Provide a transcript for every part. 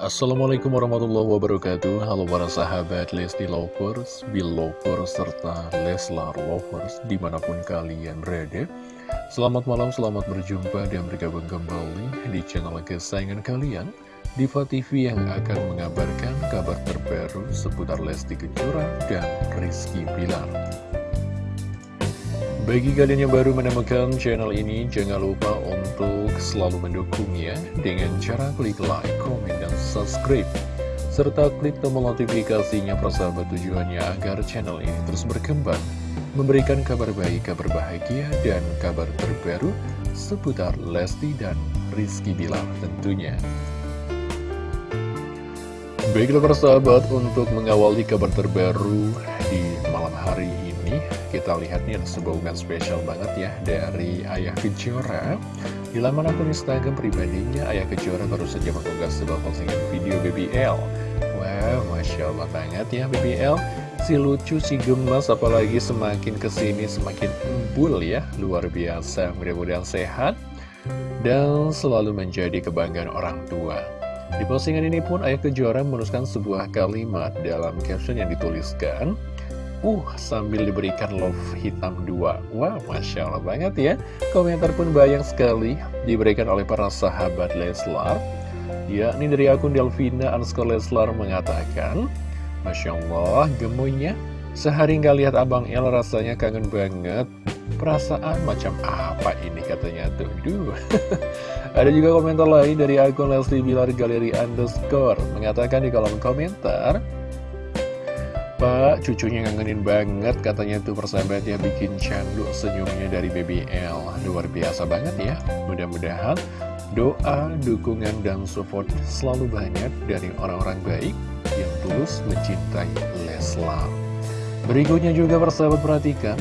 Assalamualaikum warahmatullahi wabarakatuh. Halo para sahabat Lesti Lovers, Belovers, serta Leslar Lovers di mana pun kalian berada. Selamat malam, selamat berjumpa dan bergabung kembali di channel kesayangan kalian Diva TV yang akan mengabarkan kabar terbaru seputar Lesti Kejora dan Rizky Pilar bagi kalian yang baru menemukan channel ini, jangan lupa untuk selalu mendukungnya dengan cara klik like, komen, dan subscribe. Serta klik tombol notifikasinya persahabat tujuannya agar channel ini terus berkembang. Memberikan kabar baik, kabar bahagia, dan kabar terbaru seputar Lesti dan Rizky Bilar tentunya. Baiklah persahabat, untuk mengawali kabar terbaru di malam hari ini. Kita lihat nih ada sebuah unggahan spesial banget ya dari Ayah Kejora. Di laman akun Instagram pribadinya Ayah Kejora baru saja mengunggah sebuah postingan video BBL Wow, Masya Allah banget ya BBL Si lucu, si gemas, apalagi semakin ke sini semakin embul ya Luar biasa, mudah-mudahan sehat Dan selalu menjadi kebanggaan orang tua. Di postingan ini pun Ayah Kejora menuliskan sebuah kalimat dalam caption yang dituliskan Uh, sambil diberikan love hitam dua. Wah, wow, Masya Allah banget ya. Komentar pun banyak sekali Diberikan oleh para sahabat Leslar. Ya, ini dari akun Delvina underscore Leslar mengatakan Masya Allah, gemunya. Sehari nggak lihat Abang El rasanya kangen banget. Perasaan macam apa ini katanya tuh? Duh. Ada juga komentar lain dari akun Leslie Bilar Galeri underscore. Mengatakan di kolom komentar Pak, cucunya ngangenin banget katanya tuh persahabat ya bikin candu senyumnya dari BBL Luar biasa banget ya. Mudah-mudahan doa, dukungan, dan support selalu banyak dari orang-orang baik yang tulus mencintai Leslar. Berikutnya juga persahabat perhatikan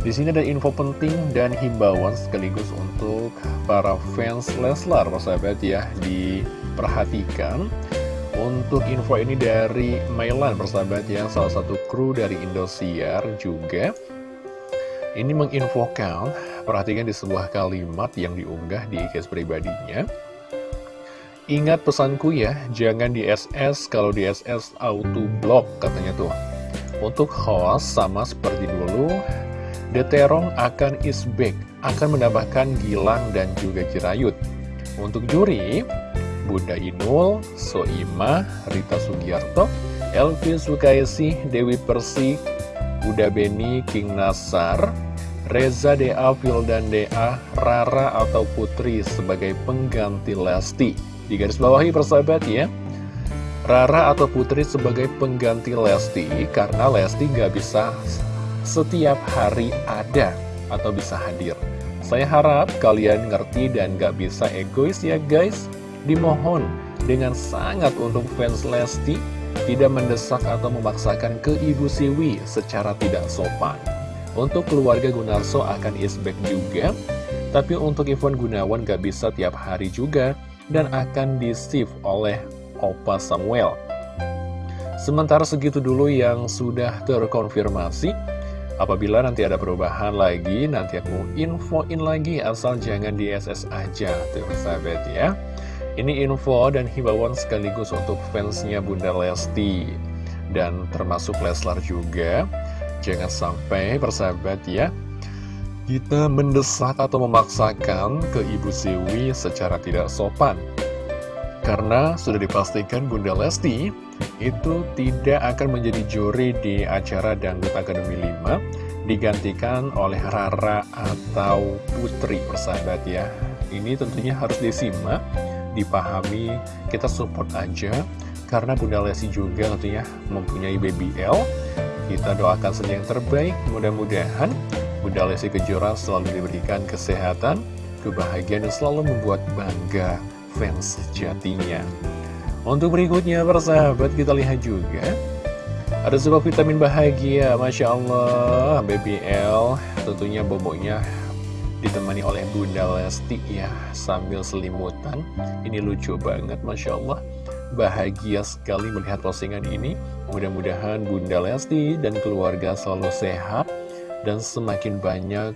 di sini ada info penting dan himbauan sekaligus untuk para fans Leslar, persahabat ya, diperhatikan. Untuk info ini dari Mailan persahabat ya Salah satu kru dari Indosiar juga. Ini menginfokan Perhatikan di sebuah kalimat yang diunggah di IKS pribadinya. Ingat pesanku ya Jangan di SS Kalau di SS auto block katanya tuh. Untuk host sama seperti dulu Deterong akan is back Akan menambahkan Gilang dan juga Jirayut Untuk juri Bunda Inul, Soima, Rita Sugiarto, Elvi Sukaisi, Dewi Persik, Bunda Beni, King Nasar, Reza D.A. dan D.A. Rara atau Putri sebagai pengganti Lesti. Di garis bawahi persahabat ya. Rara atau Putri sebagai pengganti Lesti karena Lesti nggak bisa setiap hari ada atau bisa hadir. Saya harap kalian ngerti dan nggak bisa egois ya guys. Dimohon dengan sangat untuk fans Lesti tidak mendesak atau memaksakan ke Ibu Siwi secara tidak sopan. Untuk keluarga Gunarso akan isback juga, tapi untuk Ivan Gunawan gak bisa tiap hari juga dan akan di oleh Opa Samuel. Sementara segitu dulu yang sudah terkonfirmasi, Apabila nanti ada perubahan lagi, nanti aku infoin lagi asal jangan di SS aja, tuh ya. Ini info dan himbauan sekaligus untuk fansnya Bunda Lesti. Dan termasuk Leslar juga. Jangan sampai persahabat ya Kita mendesak atau memaksakan ke Ibu Siwi secara tidak sopan. Karena sudah dipastikan Bunda Lesti itu tidak akan menjadi juri di acara Dangdut Akademi 5 Digantikan oleh Rara atau Putri persahabat ya. Ini tentunya harus disimak dipahami, kita support aja karena Bunda Lesti juga tentunya mempunyai BBL. Kita doakan saja yang terbaik, mudah-mudahan Bunda Lesti Kejora selalu diberikan kesehatan, kebahagiaan, dan selalu membuat bangga fans sejatinya. Untuk berikutnya, persahabat, kita lihat juga ada sebuah vitamin bahagia, Masya Allah, BBL, tentunya boboknya ditemani oleh Bunda Lesti ya sambil selimutan ini lucu banget Masya Allah bahagia sekali melihat postingan ini mudah-mudahan Bunda Lesti dan keluarga selalu sehat dan semakin banyak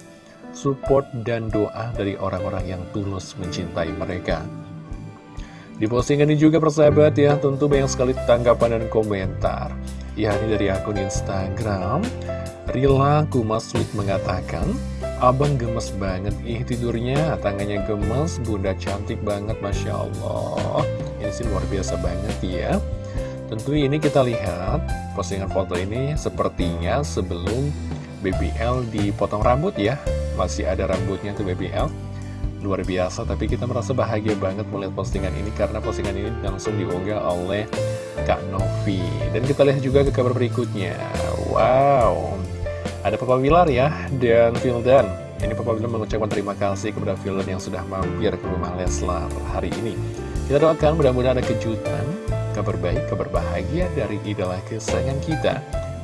support dan doa dari orang-orang yang tulus mencintai mereka Di postingan ini juga persahabat ya, tentu banyak sekali tanggapan dan komentar. Ya, ini dari akun Instagram. Rila Kumaswit mengatakan, Abang gemes banget, ih tidurnya, tangannya gemes, bunda cantik banget, Masya Allah. Ini sih luar biasa banget ya. Tentu ini kita lihat postingan foto ini sepertinya sebelum BBL dipotong rambut ya. Masih ada rambutnya tuh BBL luar biasa Tapi kita merasa bahagia banget melihat postingan ini Karena postingan ini langsung diunggah oleh Kak Novi Dan kita lihat juga ke kabar berikutnya Wow Ada Papa Wilar ya Dan Vildan Ini Papa Wilar mengucapkan terima kasih kepada Vildan yang sudah mampir ke rumah Leslar hari ini Kita doakan mudah-mudahan ada kejutan Kabar baik, kabar bahagia dari idola kesayangan kita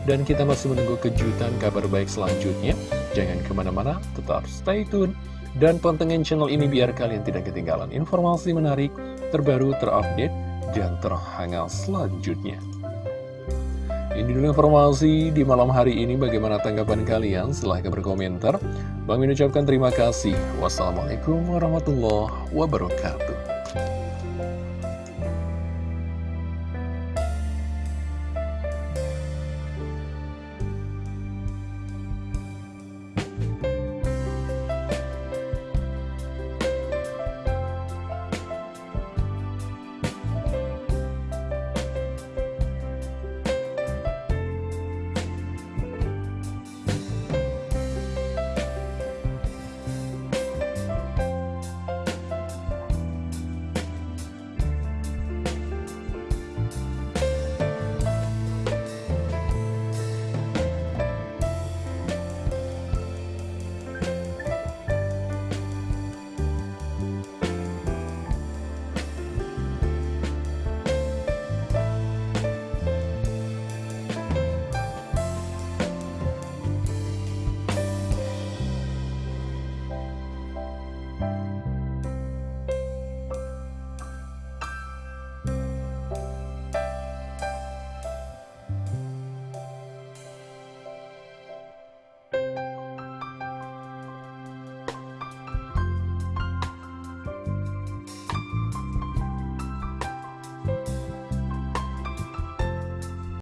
dan kita masih menunggu kejutan kabar baik selanjutnya. Jangan ke mana-mana, tetap stay tune dan pantengin channel ini biar kalian tidak ketinggalan informasi menarik, terbaru, terupdate, dan terhangat selanjutnya. Ini dulu informasi di malam hari ini bagaimana tanggapan kalian silahkan berkomentar. Bang ucapkan terima kasih. Wassalamualaikum warahmatullahi wabarakatuh.